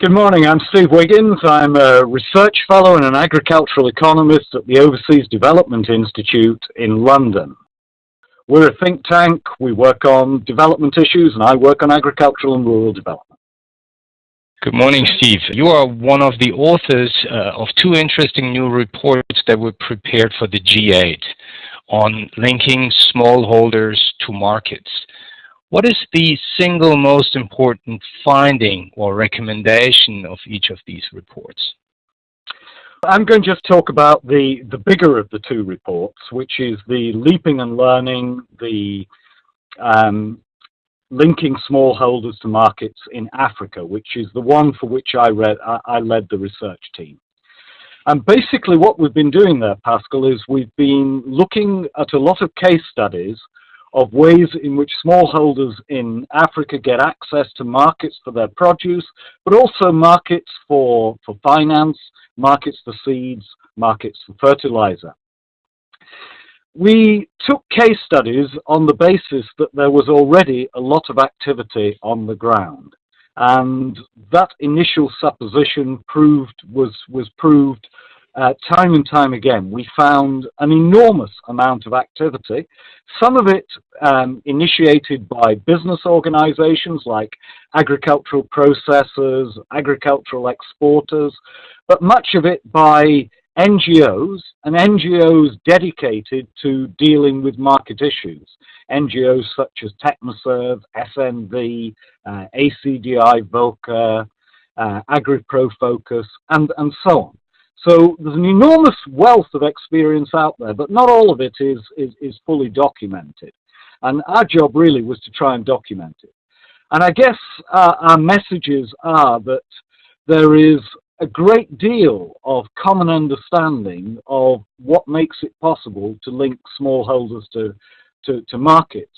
Good morning, I'm Steve Wiggins. I'm a research fellow and an agricultural economist at the Overseas Development Institute in London. We're a think tank, we work on development issues, and I work on agricultural and rural development. Good morning, Steve. You are one of the authors uh, of two interesting new reports that were prepared for the G8 on linking smallholders to markets. What is the single most important finding or recommendation of each of these reports? I'm going to just talk about the, the bigger of the two reports, which is the Leaping and Learning, the um, linking smallholders to markets in Africa, which is the one for which I, read, I, I led the research team. And basically what we've been doing there, Pascal, is we've been looking at a lot of case studies of ways in which smallholders in Africa get access to markets for their produce, but also markets for, for finance, markets for seeds, markets for fertilizer. We took case studies on the basis that there was already a lot of activity on the ground. And that initial supposition proved was, was proved uh, time and time again, we found an enormous amount of activity, some of it um, initiated by business organizations like agricultural processors, agricultural exporters, but much of it by NGOs and NGOs dedicated to dealing with market issues. NGOs such as Technoserve, SNV, uh, ACDI, VOCA, uh, AgriProFocus, and, and so on. So there's an enormous wealth of experience out there, but not all of it is, is, is fully documented. And our job really was to try and document it. And I guess uh, our messages are that there is a great deal of common understanding of what makes it possible to link smallholders to, to, to markets.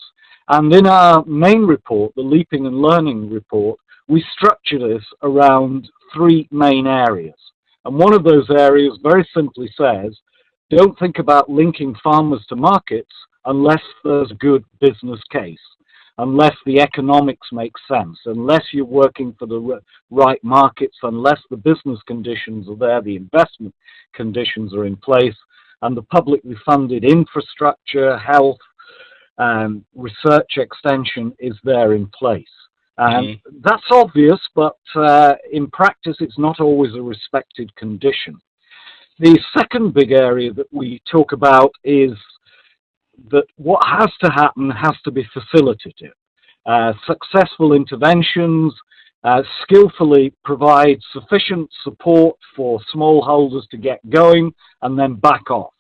And in our main report, the Leaping and Learning report, we structure this around three main areas. And one of those areas very simply says, don't think about linking farmers to markets unless there's a good business case, unless the economics make sense, unless you're working for the right markets, unless the business conditions are there, the investment conditions are in place, and the publicly funded infrastructure, health, um, research extension is there in place. Um, mm. That's obvious, but uh, in practice it's not always a respected condition. The second big area that we talk about is that what has to happen has to be facilitative. Uh, successful interventions uh, skillfully provide sufficient support for smallholders to get going and then back off.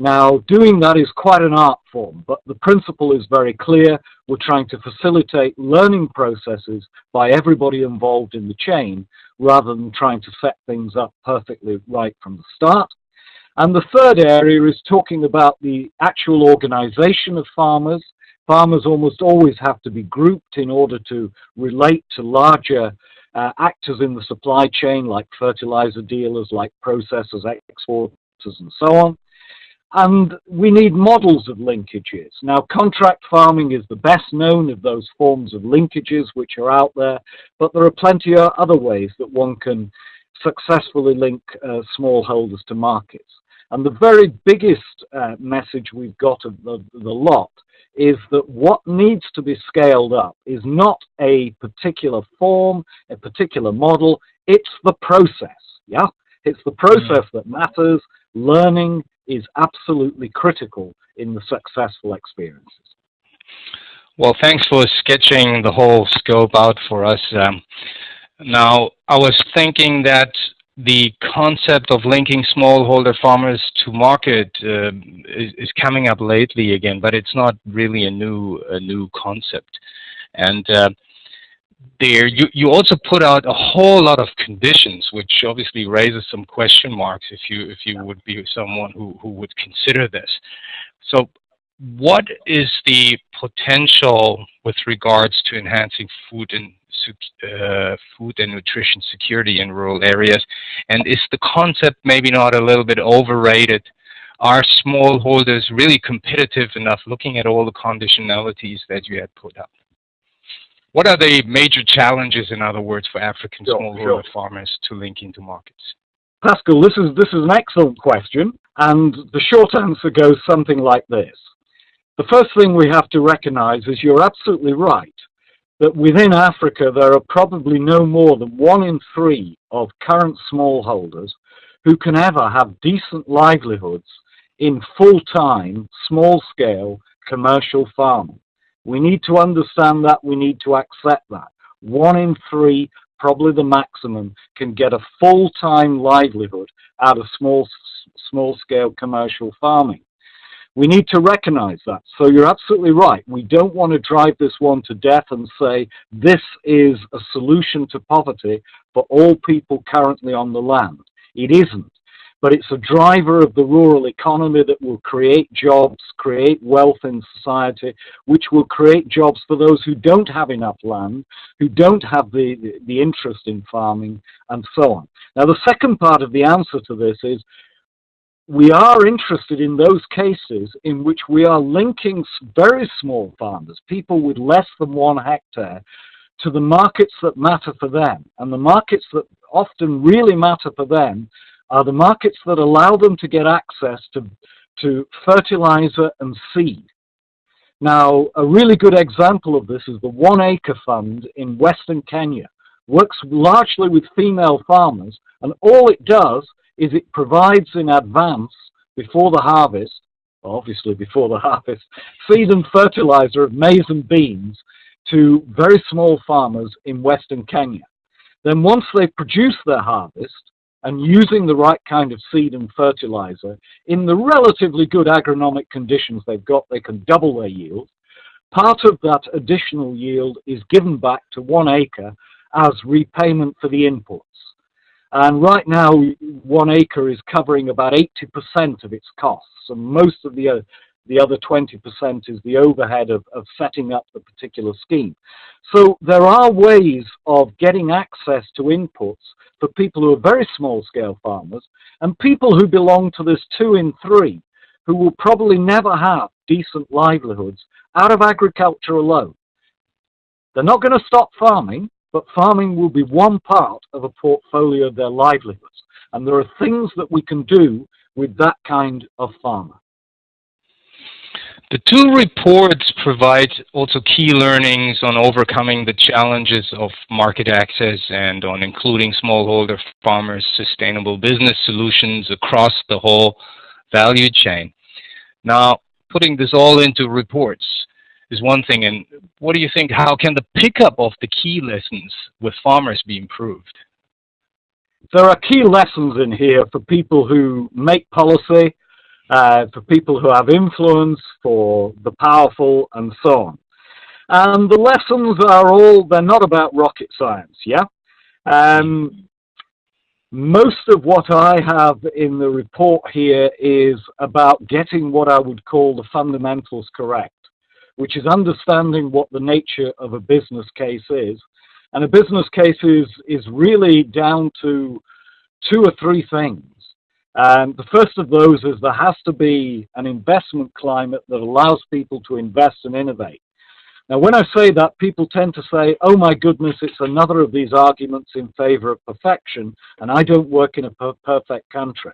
Now, doing that is quite an art form, but the principle is very clear. We're trying to facilitate learning processes by everybody involved in the chain rather than trying to set things up perfectly right from the start. And the third area is talking about the actual organization of farmers. Farmers almost always have to be grouped in order to relate to larger uh, actors in the supply chain like fertilizer dealers, like processors, exporters, and so on. And we need models of linkages. Now, contract farming is the best known of those forms of linkages which are out there, but there are plenty of other ways that one can successfully link uh, smallholders to markets. And the very biggest uh, message we've got of the, the lot is that what needs to be scaled up is not a particular form, a particular model, it's the process, yeah? It's the process mm. that matters, learning, is absolutely critical in the successful experiences. Well, thanks for sketching the whole scope out for us. Um, now, I was thinking that the concept of linking smallholder farmers to market uh, is, is, coming up lately again, but it's not really a new a new concept. And uh, there you, you also put out a whole lot of conditions which obviously raises some question marks if you if you would be someone who, who would consider this. So what is the potential with regards to enhancing food and uh, food and nutrition security in rural areas? And is the concept maybe not a little bit overrated? Are smallholders really competitive enough looking at all the conditionalities that you had put up what are the major challenges, in other words, for African Sure, smallholder sure. farmers to link into markets? Pascal, this is this is an excellent question, and the short answer goes something like this. The first thing we have to recognize is you're absolutely right that within Africa there are probably no more than one in three of current smallholders who can ever have decent livelihoods in full-time, small-scale commercial farming. We need to understand that, we need to accept that. One in three, probably the maximum, can get a full-time livelihood out of small, small-scale commercial farming. We need to recognize that. So you're absolutely right. We don't want to drive this one to death and say this is a solution to poverty for all people currently on the land. It isn't. But it's a driver of the rural economy that will create jobs, create wealth in society, which will create jobs for those who don't have enough land, who don't have the, the, the interest in farming, and so on. Now, the second part of the answer to this is we are interested in those cases in which we are linking very small farmers, people with less than one hectare, to the markets that matter for them. And the markets that often really matter for them are the markets that allow them to get access to, to fertilizer and seed. Now, a really good example of this is the One Acre Fund in Western Kenya. Works largely with female farmers, and all it does is it provides in advance, before the harvest, obviously before the harvest, seed and fertilizer of maize and beans to very small farmers in Western Kenya. Then once they produce their harvest, and using the right kind of seed and fertilizer, in the relatively good agronomic conditions they've got, they can double their yield. Part of that additional yield is given back to one acre as repayment for the inputs. And right now, one acre is covering about 80% of its costs, and most of the, the other 20% is the overhead of, of setting up the particular scheme. So there are ways of getting access to inputs for people who are very small scale farmers and people who belong to this two in three who will probably never have decent livelihoods out of agriculture alone. They're not going to stop farming, but farming will be one part of a portfolio of their livelihoods. And there are things that we can do with that kind of farmer. The two reports provide also key learnings on overcoming the challenges of market access and on including smallholder farmers' sustainable business solutions across the whole value chain. Now, putting this all into reports is one thing, and what do you think, how can the pickup of the key lessons with farmers be improved? There are key lessons in here for people who make policy, uh, for people who have influence, for the powerful, and so on. And the lessons are all, they're not about rocket science, yeah? Um, most of what I have in the report here is about getting what I would call the fundamentals correct, which is understanding what the nature of a business case is. And a business case is, is really down to two or three things. Um, the first of those is there has to be an investment climate that allows people to invest and innovate. Now, when I say that, people tend to say, oh my goodness, it's another of these arguments in favor of perfection, and I don't work in a per perfect country.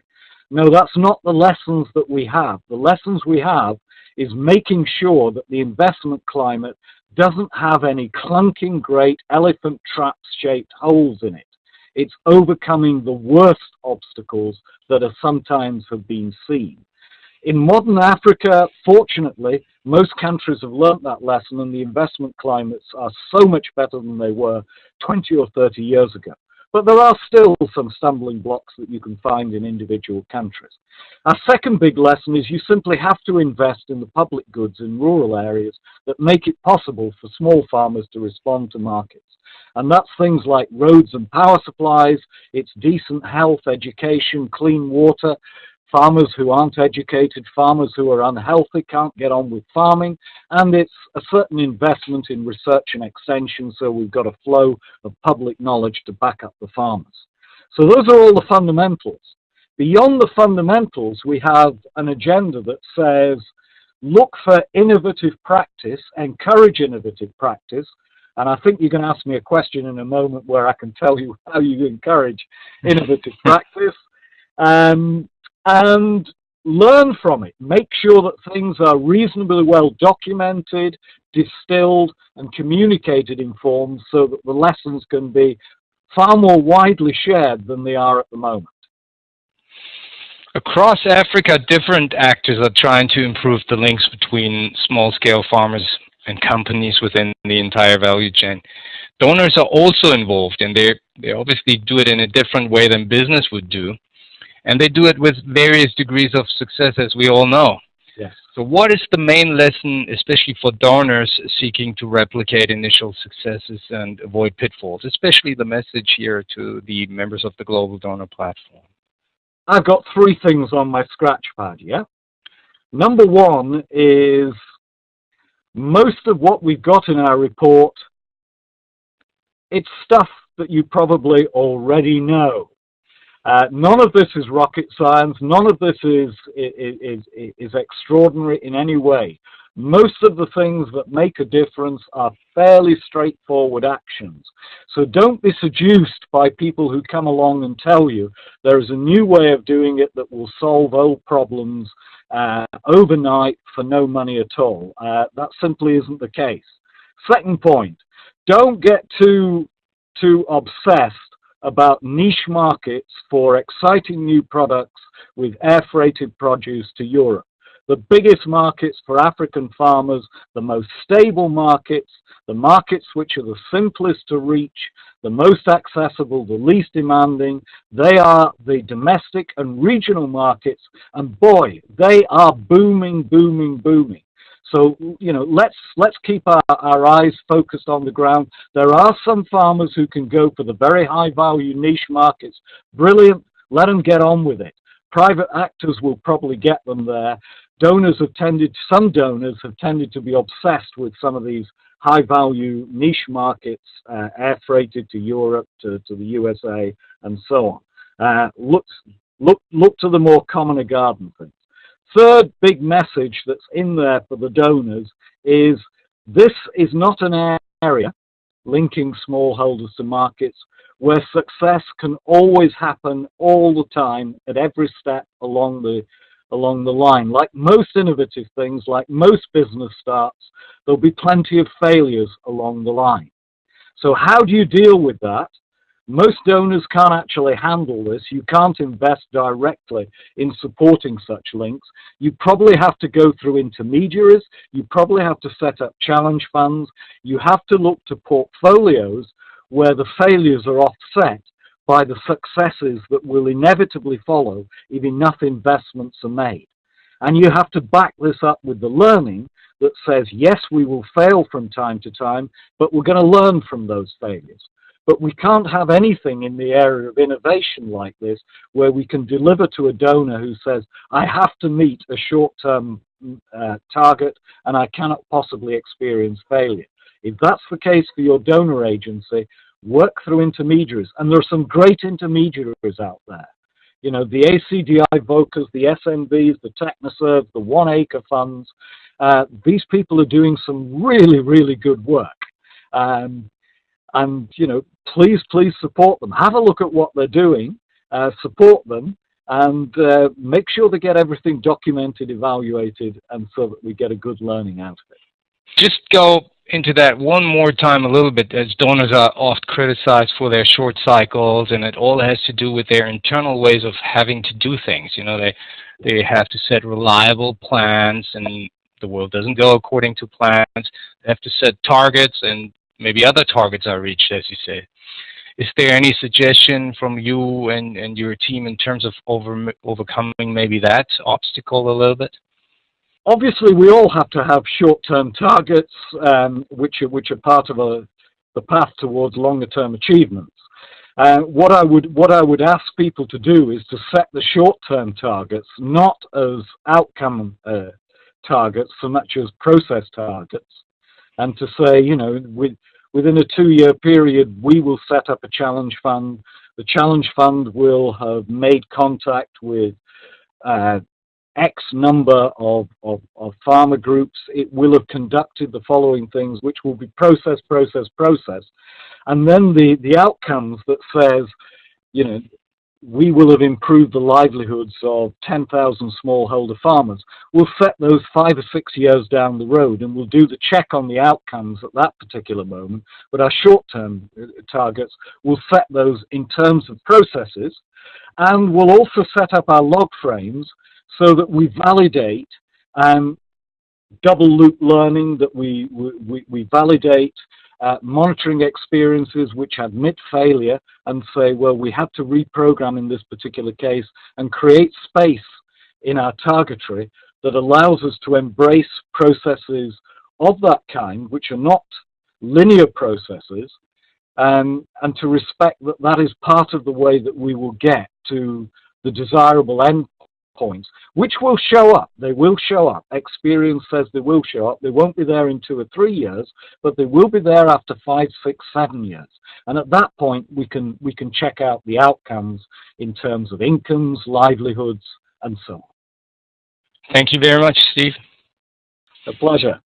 No, that's not the lessons that we have. The lessons we have is making sure that the investment climate doesn't have any clunking great elephant trap shaped holes in it. It's overcoming the worst obstacles that are sometimes have been seen. In modern Africa, fortunately, most countries have learnt that lesson and the investment climates are so much better than they were 20 or 30 years ago. But there are still some stumbling blocks that you can find in individual countries. Our second big lesson is you simply have to invest in the public goods in rural areas that make it possible for small farmers to respond to markets. And that's things like roads and power supplies, it's decent health, education, clean water, farmers who aren't educated, farmers who are unhealthy can't get on with farming, and it's a certain investment in research and extension so we've got a flow of public knowledge to back up the farmers. So those are all the fundamentals. Beyond the fundamentals, we have an agenda that says, look for innovative practice, encourage innovative practice, And I think you're going to ask me a question in a moment where I can tell you how you encourage innovative practice. Um, and learn from it. Make sure that things are reasonably well documented, distilled, and communicated in forms so that the lessons can be far more widely shared than they are at the moment. Across Africa, different actors are trying to improve the links between small-scale farmers and companies within the entire value chain. Donors are also involved, and they they obviously do it in a different way than business would do, and they do it with various degrees of success, as we all know. Yes. So, what is the main lesson, especially for donors seeking to replicate initial successes and avoid pitfalls? Especially the message here to the members of the Global Donor Platform. I've got three things on my scratch pad, yeah? Number one is most of what we've got in our report, it's stuff that you probably already know. Uh, none of this is rocket science. None of this is, is, is, is extraordinary in any way. Most of the things that make a difference are fairly straightforward actions. So don't be seduced by people who come along and tell you there is a new way of doing it that will solve old problems uh, overnight for no money at all. Uh, that simply isn't the case. Second point, don't get too, too obsessed about niche markets for exciting new products with air freighted produce to Europe the biggest markets for African farmers, the most stable markets, the markets which are the simplest to reach, the most accessible, the least demanding. They are the domestic and regional markets, and boy, they are booming, booming, booming. So, you know, let's let's keep our, our eyes focused on the ground. There are some farmers who can go for the very high value niche markets. Brilliant. Let them get on with it. Private actors will probably get them there donors have tended, some donors have tended to be obsessed with some of these high value niche markets, uh, air freighted to Europe, to, to the USA, and so on. Uh, look, look, look to the more commoner garden things. Third big message that's in there for the donors is this is not an area linking smallholders to markets where success can always happen all the time at every step along the along the line. Like most innovative things, like most business starts, there'll be plenty of failures along the line. So how do you deal with that? Most donors can't actually handle this. You can't invest directly in supporting such links. You probably have to go through intermediaries. You probably have to set up challenge funds. You have to look to portfolios where the failures are offset by the successes that will inevitably follow if enough investments are made. And you have to back this up with the learning that says, yes, we will fail from time to time, but we're going to learn from those failures. But we can't have anything in the area of innovation like this where we can deliver to a donor who says, I have to meet a short-term uh, target and I cannot possibly experience failure. If that's the case for your donor agency, work through intermediaries. And there are some great intermediaries out there. You know, the ACDI VOCAs, the SNVs, the TechnoServe, the One Acre funds. Uh, these people are doing some really, really good work. Um, and, you know, please, please support them. Have a look at what they're doing, uh, support them, and uh, make sure they get everything documented, evaluated, and so that we get a good learning out of it. Just go into that one more time a little bit as donors are oft criticized for their short cycles and it all has to do with their internal ways of having to do things you know they they have to set reliable plans and the world doesn't go according to plans they have to set targets and maybe other targets are reached as you say is there any suggestion from you and and your team in terms of over overcoming maybe that obstacle a little bit? Obviously we all have to have short-term targets um, which are which are part of a, the path towards longer-term achievements. Uh, what I would what I would ask people to do is to set the short-term targets not as outcome uh, targets so much as process targets, and to say you know with, within a two-year period we will set up a challenge fund. The challenge fund will have made contact with uh, X number of, of, of farmer groups. It will have conducted the following things, which will be process, process, process. And then the, the outcomes that says, you know, we will have improved the livelihoods of 10,000 smallholder farmers. We'll set those five or six years down the road and we'll do the check on the outcomes at that particular moment. But our short-term uh, targets, we'll set those in terms of processes and we'll also set up our log frames so that we validate um, double loop learning, that we, we, we validate uh, monitoring experiences which admit failure and say, well, we had to reprogram in this particular case and create space in our targetry that allows us to embrace processes of that kind, which are not linear processes, um, and to respect that that is part of the way that we will get to the desirable end points, which will show up. They will show up. Experience says they will show up. They won't be there in two or three years, but they will be there after five, six, seven years. And at that point, we can we can check out the outcomes in terms of incomes, livelihoods, and so on. Thank you very much, Steve. A pleasure.